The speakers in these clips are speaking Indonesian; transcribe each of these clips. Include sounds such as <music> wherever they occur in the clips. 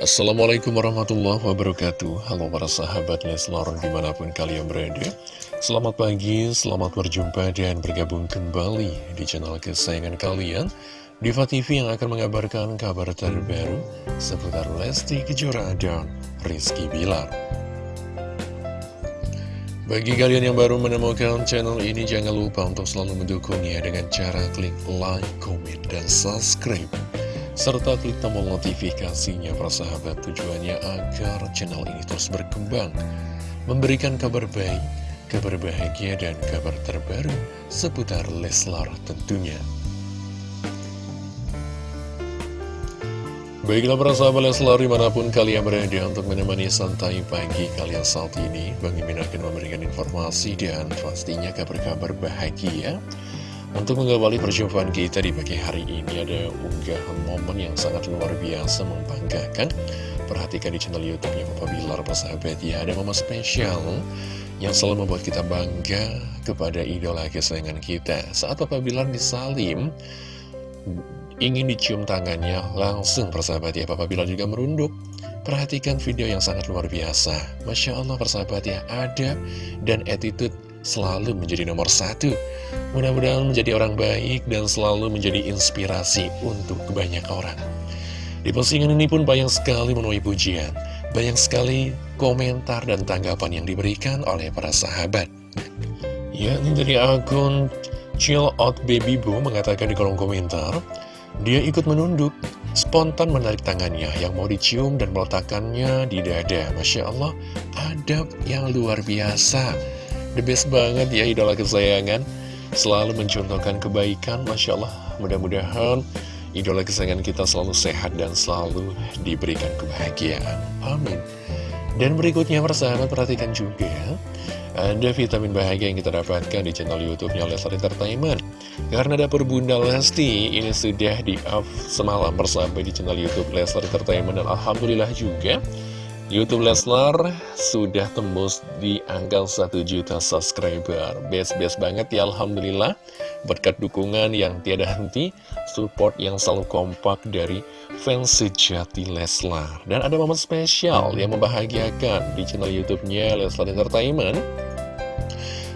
Assalamualaikum warahmatullahi wabarakatuh. Halo para sahabat Leslar di mana pun kalian berada. Selamat pagi, selamat berjumpa dan bergabung kembali di channel kesayangan kalian. Diva TV yang akan mengabarkan kabar terbaru seputar Lesti Kejora dan Rizky Bilar. Bagi kalian yang baru menemukan channel ini, jangan lupa untuk selalu mendukungnya dengan cara klik like, comment, dan subscribe serta klik tombol notifikasinya persahabat tujuannya agar channel ini terus berkembang memberikan kabar baik, kabar bahagia dan kabar terbaru seputar Leslar tentunya. Baiklah para sahabat Leslar di mana pun kalian berada untuk menemani santai pagi kalian saat ini Bang Imin akan memberikan informasi dan pastinya kabar-kabar bahagia untuk mengawali perjumpaan kita di pagi hari ini ada unggahan momen yang sangat luar biasa membanggakan. Perhatikan di channel youtube-nya Papa Bilar persahabat ya. Ada momen spesial yang selalu membuat kita bangga kepada idola kesayangan kita. Saat Papa Bilar disalim ingin dicium tangannya langsung persahabat ya Papa Bilar juga merunduk. Perhatikan video yang sangat luar biasa. Masya Allah persahabat ya Ada dan attitude selalu menjadi nomor satu. Mudah-mudahan menjadi orang baik dan selalu menjadi inspirasi untuk banyak orang. Di postingan ini pun banyak sekali menuai pujian, banyak sekali komentar dan tanggapan yang diberikan oleh para sahabat. Ya, ini dari akun Chill Out Baby Boo mengatakan di kolom komentar, dia ikut menunduk, spontan menarik tangannya yang mau dicium dan meletakkannya di dada. Masya Allah, adab yang luar biasa. The best banget ya idola kesayangan Selalu mencontohkan kebaikan Masya Allah. Mudah-mudahan idola kesayangan kita selalu sehat dan selalu diberikan kebahagiaan. Amin. Dan berikutnya persahabat perhatikan juga Ada vitamin bahagia yang kita dapatkan di channel Youtube-nya Leslar Entertainment. Karena dapur Bunda Lesti ini sudah di-up semalam persahabat di channel Youtube Leslar Entertainment Dan Alhamdulillah juga Youtube Leslar sudah tembus di angka 1 juta subscriber. Best-best banget ya Alhamdulillah. Berkat dukungan yang tiada henti Support yang selalu kompak dari fans sejati Leslar. Dan ada momen spesial yang membahagiakan di channel Youtubenya Leslar Entertainment.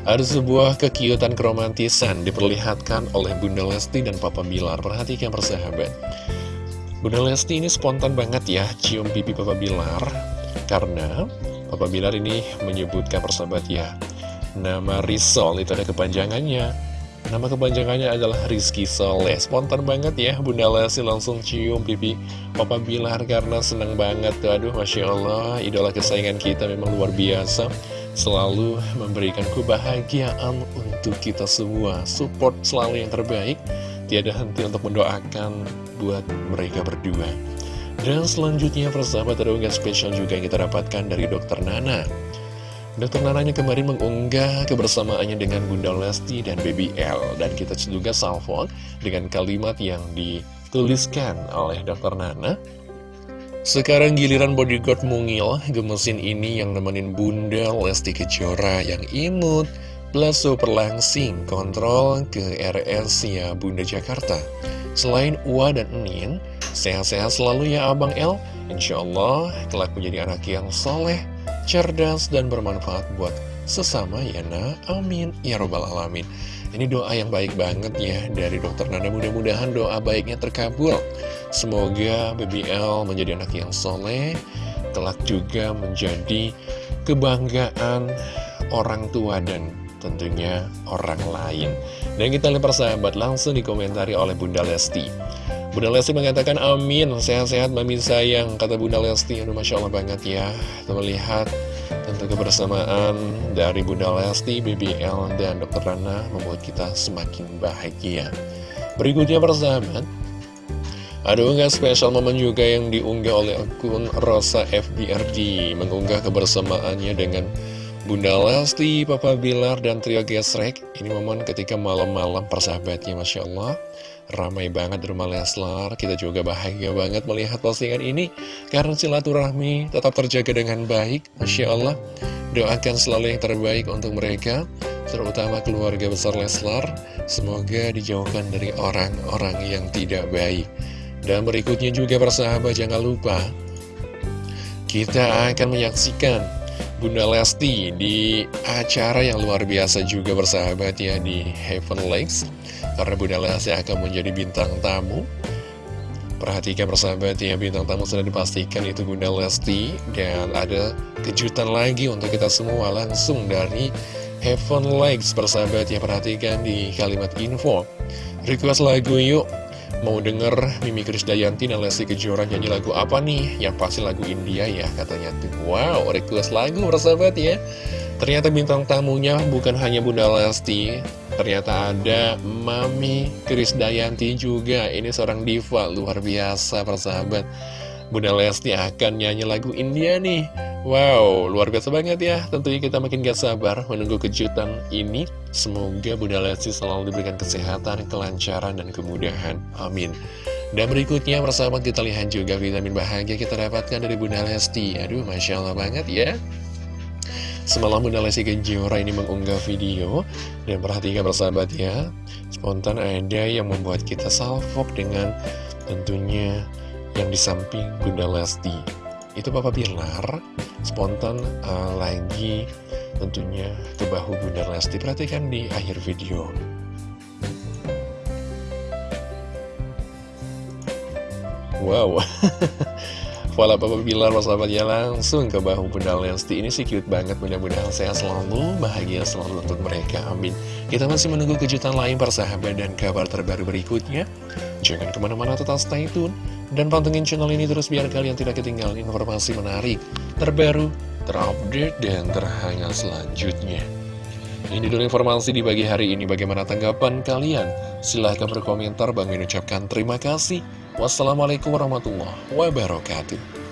Ada sebuah kekiutan keromantisan diperlihatkan oleh Bunda Lesti dan Papa Bilar. Perhatikan persahabat. Bunda Lesti ini spontan banget ya cium pipi Papa Bilar karena Papa Bilar ini menyebutkan persahabat ya Nama Rizal itu ada kepanjangannya. Nama kepanjangannya adalah Rizky Soleh Spontan banget ya Bunda Lesti langsung cium pipi Papa Bilar karena seneng banget. Aduh Masya Allah Idola kesayangan kita memang luar biasa. Selalu memberikan kebahagiaan untuk kita semua. Support selalu yang terbaik. Tiada henti untuk mendoakan buat mereka berdua dan selanjutnya persahabat ada unggahan spesial juga yang kita dapatkan dari Dokter Nana. Dokter Nananya kemarin mengunggah kebersamaannya dengan Bunda Lesti dan Baby L. Dan kita juga salvo dengan kalimat yang dituliskan oleh Dokter Nana. Sekarang giliran bodyguard mungil gemesin ini yang nemenin Bunda Lesti Kejora yang imut Plus super langsing kontrol ke RS ya Bunda Jakarta Selain Ua dan Enin Sehat-sehat selalu ya Abang El. Insya Allah kelak menjadi anak yang soleh, cerdas, dan bermanfaat buat sesama ya nah Amin. Ya Robbal Alamin. Ini doa yang baik banget ya dari dokter Nanda. Mudah-mudahan doa baiknya terkabul. Semoga BBL menjadi anak yang soleh Kelak juga menjadi kebanggaan orang tua dan tentunya orang lain Dan kita lihat persahabat langsung dikomentari oleh Bunda Lesti Bunda Lesti mengatakan amin, sehat-sehat mami sayang, kata Bunda Lesti, aduh Masya Allah banget ya, kita melihat tentu kebersamaan dari Bunda Lesti, BBL, dan Dr. Rana membuat kita semakin bahagia. Berikutnya persahabat, ada unggah spesial momen juga yang diunggah oleh akun Rosa FBRD, mengunggah kebersamaannya dengan Bunda Lesti, Papa Bilar, dan Trio Gesrek. Ini momen ketika malam-malam persahabatnya, Masya Allah. Ramai banget di rumah Leslar Kita juga bahagia banget melihat postingan ini Karena silaturahmi tetap terjaga dengan baik Masya Allah Doakan selalu yang terbaik untuk mereka Terutama keluarga besar Leslar Semoga dijauhkan dari orang-orang yang tidak baik Dan berikutnya juga persahabat jangan lupa kita akan menyaksikan Bunda Lesti di acara yang luar biasa juga bersahabat ya di Heaven Lakes. Karena Bunda Lesti akan menjadi bintang tamu. Perhatikan persahabat ya bintang tamu sudah dipastikan itu Bunda Lesti. Dan ada kejutan lagi untuk kita semua langsung dari Heaven Lakes persahabat ya Perhatikan di kalimat info. Request lagu yuk Mau denger Mimi Krisdayanti dan Lesti Kejora nyanyi lagu apa nih? Yang pasti lagu India ya katanya tuh. Wow, request lagu persahabat ya. Ternyata bintang tamunya bukan hanya Bunda Lesti Ternyata ada Mami Krisdayanti juga. Ini seorang diva luar biasa persahabat. Bunda Lesti akan nyanyi lagu India nih Wow, luar biasa banget ya. Tentunya kita makin gak sabar menunggu kejutan ini. Semoga Bunda Lesti selalu diberikan kesehatan, kelancaran, dan kemudahan. Amin. Dan berikutnya bersama kita lihat juga vitamin bahagia kita dapatkan dari Bunda Lesti. Aduh, Masya Allah banget ya. Semalam Bunda Lesti Kejora ini mengunggah video. Dan perhatikan bersahabat ya. Spontan ada yang membuat kita salfok dengan tentunya yang di samping Bunda Lesti itu Papa Bilar spontan uh, lagi tentunya ke bahu Bunda Lesti. Perhatikan di akhir video. Wow <laughs> Wala Papa Bilar ya langsung ke bahu Bunda Lesti Ini sih cute banget mudah-mudahan sehat selalu Bahagia selalu untuk mereka Amin Kita masih menunggu kejutan lain persahabat Dan kabar terbaru berikutnya Jangan ke mana-mana tetap stay tune dan pantengin channel ini terus biar kalian tidak ketinggalan informasi menarik, terbaru, terupdate, dan terhangat selanjutnya. Ini dulu informasi di pagi hari ini. Bagaimana tanggapan kalian? Silahkan berkomentar. Bang ucapkan terima kasih. Wassalamualaikum warahmatullahi wabarakatuh.